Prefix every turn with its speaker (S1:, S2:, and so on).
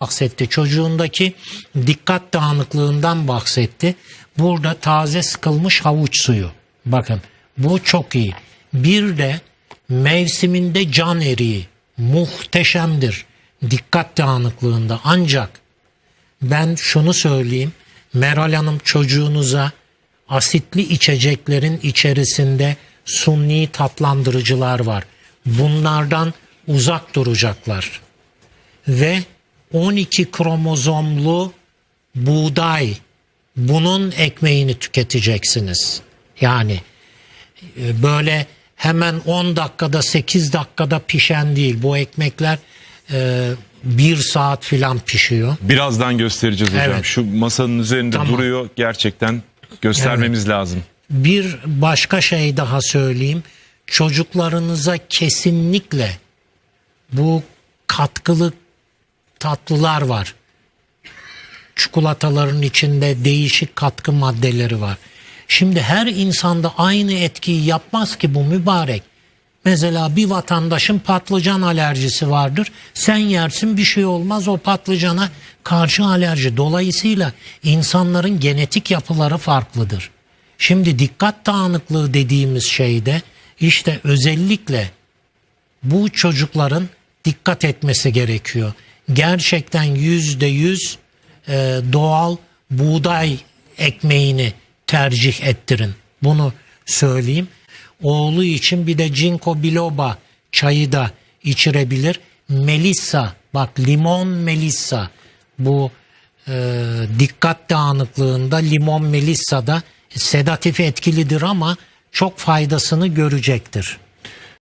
S1: bahsetti. Çocuğundaki dikkat dağınıklığından bahsetti. Burada taze sıkılmış havuç suyu. Bakın bu çok iyi. Bir de mevsiminde can eriği muhteşemdir. Dikkat dağınıklığında ancak ben şunu söyleyeyim. Meral Hanım çocuğunuza asitli içeceklerin içerisinde sunni tatlandırıcılar var. Bunlardan uzak duracaklar. Ve 12 kromozomlu buğday bunun ekmeğini tüketeceksiniz. Yani e, böyle hemen 10 dakikada 8 dakikada pişen değil. Bu ekmekler e, bir saat filan pişiyor.
S2: Birazdan göstereceğiz hocam.
S1: Evet.
S2: Şu masanın üzerinde
S1: Tamam.
S2: duruyor. Gerçekten göstermemiz lazım.
S1: Bir başka şey daha söyleyeyim. Çocuklarınıza kesinlikle bu katkılı tatlılar var. Çikolataların içinde değişik katkı maddeleri var. Şimdi her insanda aynı etkiyi yapmaz ki bu mübarek. Mesela bir vatandaşın patlıcan alerjisi vardır. Sen yersin bir şey olmaz o patlıcana karşı alerji. Dolayısıyla insanların genetik yapıları farklıdır. Şimdi dikkat dağınıklığı dediğimiz şeyde işte özellikle bu çocukların dikkat etmesi gerekiyor. Gerçekten yüzde yüz e, doğal buğday ekmeğini tercih ettirin. Bunu söyleyeyim. Oğlu için bir de Ginkgo biloba çayı da içirebilir. Melissa bak limon melissa bu e, dikkat dağınıklığında limon melissa da sedatif etkilidir ama çok faydasını görecektir.